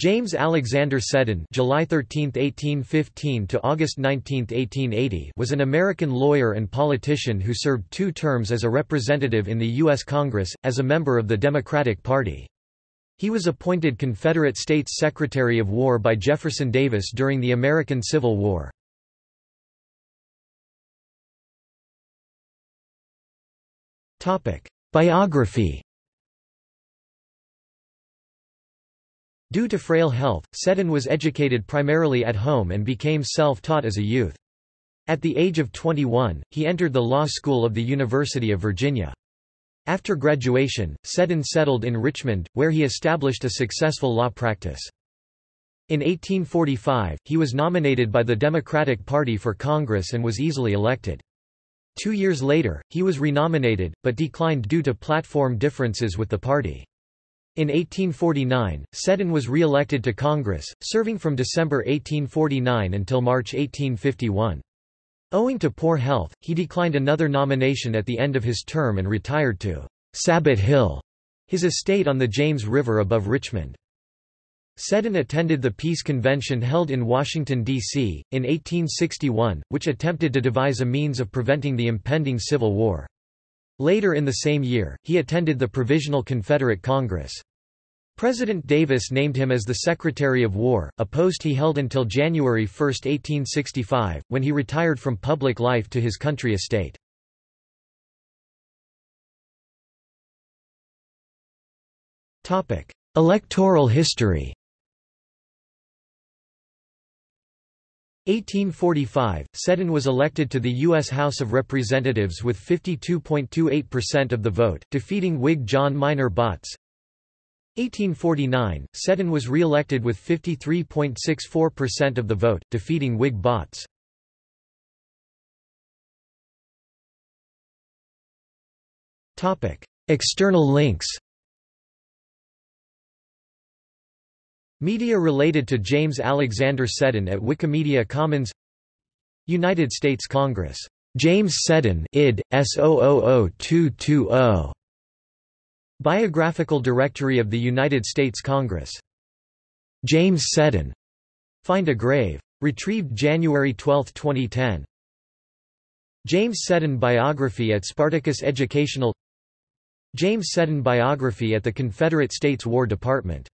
James Alexander Seddon July 13, 1815 to August 19, 1880 was an American lawyer and politician who served two terms as a representative in the U.S. Congress, as a member of the Democratic Party. He was appointed Confederate States Secretary of War by Jefferson Davis during the American Civil War. Biography Due to frail health, Seddon was educated primarily at home and became self-taught as a youth. At the age of 21, he entered the law school of the University of Virginia. After graduation, Seddon settled in Richmond, where he established a successful law practice. In 1845, he was nominated by the Democratic Party for Congress and was easily elected. Two years later, he was renominated, but declined due to platform differences with the party. In 1849, Seddon was re-elected to Congress, serving from December 1849 until March 1851. Owing to poor health, he declined another nomination at the end of his term and retired to Sabot Hill, his estate on the James River above Richmond. Seddon attended the Peace Convention held in Washington, D.C., in 1861, which attempted to devise a means of preventing the impending Civil War. Later in the same year, he attended the Provisional Confederate Congress. President Davis named him as the Secretary of War, a post he held until January 1, 1865, when he retired from public life to his country estate. Electoral history 1845, Seddon was elected to the U.S. House of Representatives with 52.28% of the vote, defeating Whig John Minor Botts. 1849, Seddon was re-elected with 53.64% of the vote, defeating Whig Botts. External links Media related to James Alexander Seddon at Wikimedia Commons United States Congress. James Seddon id. S000220. Biographical Directory of the United States Congress. James Seddon. Find a grave. Retrieved January 12, 2010. James Seddon Biography at Spartacus Educational James Seddon Biography at the Confederate States War Department